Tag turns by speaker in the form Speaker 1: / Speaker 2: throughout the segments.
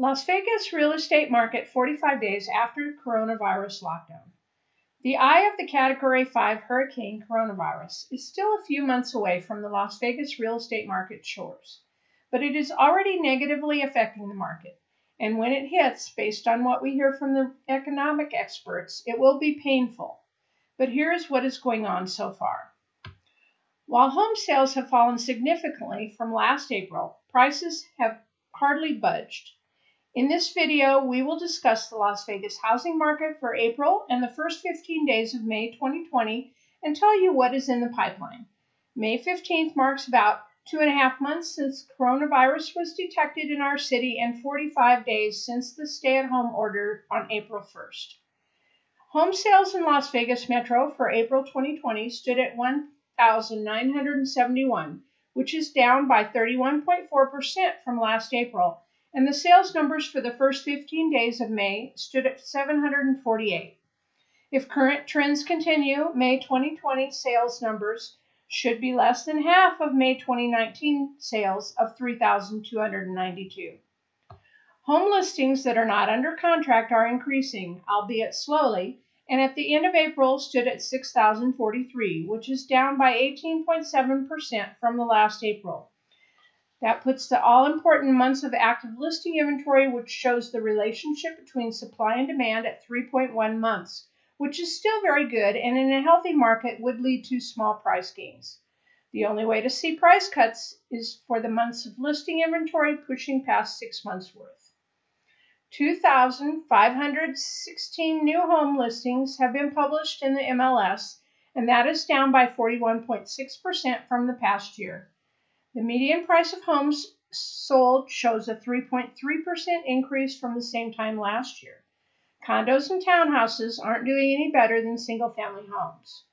Speaker 1: Las Vegas real estate market 45 days after coronavirus lockdown. The eye of the Category 5 hurricane coronavirus is still a few months away from the Las Vegas real estate market shores, but it is already negatively affecting the market. And when it hits, based on what we hear from the economic experts, it will be painful. But here is what is going on so far. While home sales have fallen significantly from last April, prices have hardly budged. In this video, we will discuss the Las Vegas housing market for April and the first 15 days of May 2020 and tell you what is in the pipeline. May 15th marks about two and a half months since coronavirus was detected in our city and 45 days since the stay-at-home order on April 1st. Home sales in Las Vegas Metro for April 2020 stood at 1,971, which is down by 31.4% from last April and the sales numbers for the first 15 days of May stood at 748. If current trends continue, May 2020 sales numbers should be less than half of May 2019 sales of 3,292. Home listings that are not under contract are increasing, albeit slowly, and at the end of April stood at 6,043, which is down by 18.7% from the last April. That puts the all important months of active listing inventory, which shows the relationship between supply and demand at 3.1 months, which is still very good and in a healthy market would lead to small price gains. The only way to see price cuts is for the months of listing inventory pushing past six months worth. 2,516 new home listings have been published in the MLS, and that is down by 41.6% from the past year. The median price of homes sold shows a 3.3% increase from the same time last year. Condos and townhouses aren't doing any better than single family homes.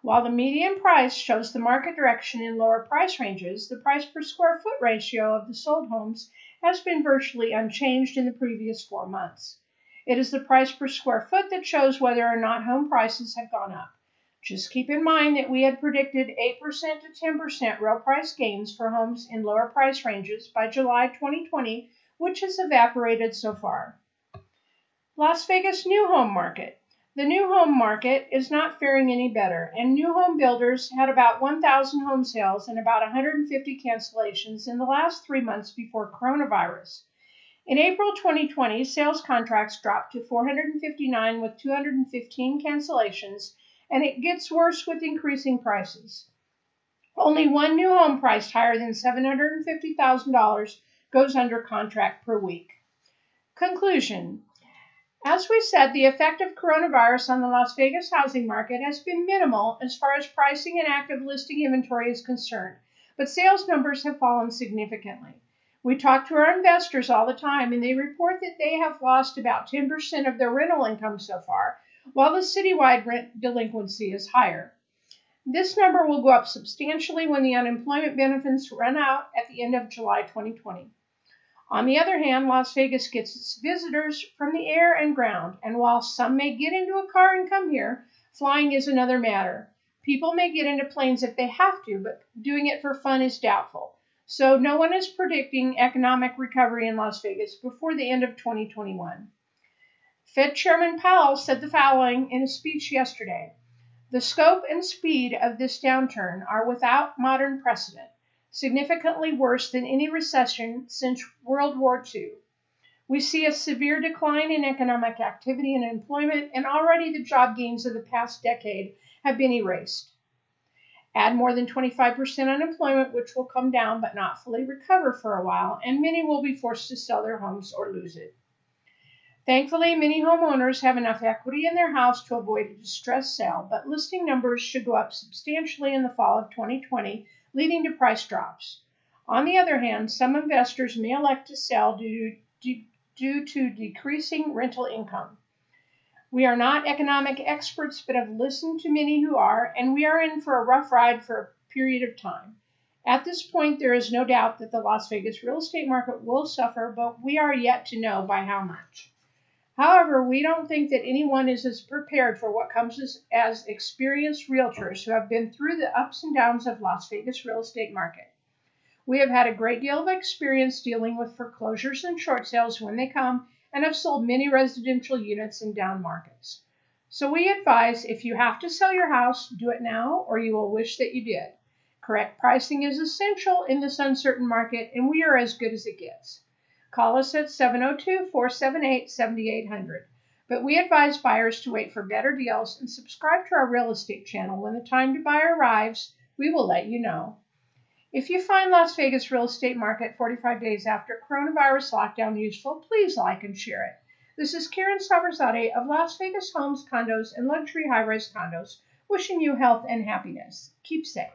Speaker 1: While the median price shows the market direction in lower price ranges, the price per square foot ratio of the sold homes has been virtually unchanged in the previous four months. It is the price per square foot that shows whether or not home prices have gone up. Just keep in mind that we had predicted 8% to 10% real price gains for homes in lower price ranges by July 2020, which has evaporated so far. Las Vegas new home market. The new home market is not faring any better, and new home builders had about 1,000 home sales and about 150 cancellations in the last three months before coronavirus. In April 2020, sales contracts dropped to 459 with 215 cancellations and it gets worse with increasing prices. Only one new home priced higher than $750,000 goes under contract per week. Conclusion As we said, the effect of coronavirus on the Las Vegas housing market has been minimal as far as pricing and active listing inventory is concerned, but sales numbers have fallen significantly. We talk to our investors all the time, and they report that they have lost about 10% of their rental income so far, while the citywide rent delinquency is higher. This number will go up substantially when the unemployment benefits run out at the end of July 2020. On the other hand, Las Vegas gets its visitors from the air and ground, and while some may get into a car and come here, flying is another matter. People may get into planes if they have to, but doing it for fun is doubtful. So no one is predicting economic recovery in Las Vegas before the end of 2021. Fed Chairman Powell said the following in a speech yesterday The scope and speed of this downturn are without modern precedent, significantly worse than any recession since World War II. We see a severe decline in economic activity and employment, and already the job gains of the past decade have been erased. Add more than 25% unemployment, which will come down but not fully recover for a while, and many will be forced to sell their homes or lose it. Thankfully, many homeowners have enough equity in their house to avoid a distressed sale, but listing numbers should go up substantially in the fall of 2020, leading to price drops. On the other hand, some investors may elect to sell due, due, due to decreasing rental income. We are not economic experts, but have listened to many who are, and we are in for a rough ride for a period of time. At this point, there is no doubt that the Las Vegas real estate market will suffer, but we are yet to know by how much. However, we don't think that anyone is as prepared for what comes as, as experienced realtors who have been through the ups and downs of Las Vegas real estate market. We have had a great deal of experience dealing with foreclosures and short sales when they come and have sold many residential units in down markets. So we advise if you have to sell your house, do it now or you will wish that you did. Correct pricing is essential in this uncertain market and we are as good as it gets. Call us at 702 478 7800. But we advise buyers to wait for better deals and subscribe to our real estate channel. When the time to buy arrives, we will let you know. If you find Las Vegas real estate market 45 days after coronavirus lockdown useful, please like and share it. This is Karen Saberzadeh of Las Vegas Homes, Condos, and Luxury High Rise Condos, wishing you health and happiness. Keep safe.